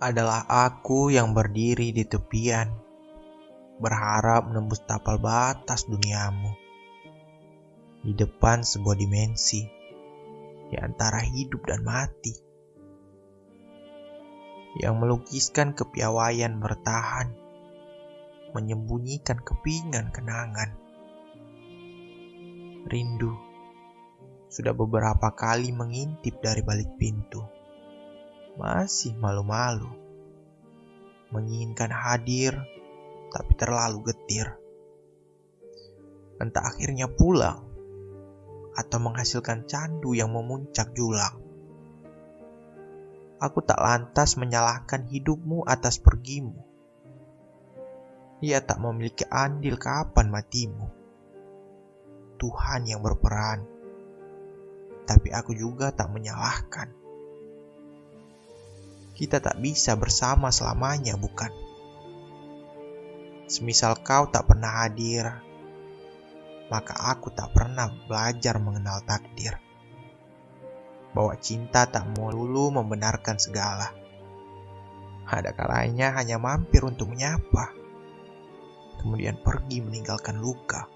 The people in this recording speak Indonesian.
adalah aku yang berdiri di tepian, berharap menembus tapal batas duniamu. Di depan sebuah dimensi, di antara hidup dan mati. Yang melukiskan kepiawaian bertahan, menyembunyikan kepingan kenangan. Rindu sudah beberapa kali mengintip dari balik pintu masih malu-malu. Menginginkan hadir, tapi terlalu getir. Entah akhirnya pulang, atau menghasilkan candu yang memuncak julang. Aku tak lantas menyalahkan hidupmu atas pergimu. Ia tak memiliki andil kapan matimu. Tuhan yang berperan, tapi aku juga tak menyalahkan kita tak bisa bersama selamanya, bukan? Semisal kau tak pernah hadir, maka aku tak pernah belajar mengenal takdir. Bahwa cinta tak melulu membenarkan segala. Ada kalanya hanya mampir untuk menyapa, kemudian pergi meninggalkan luka.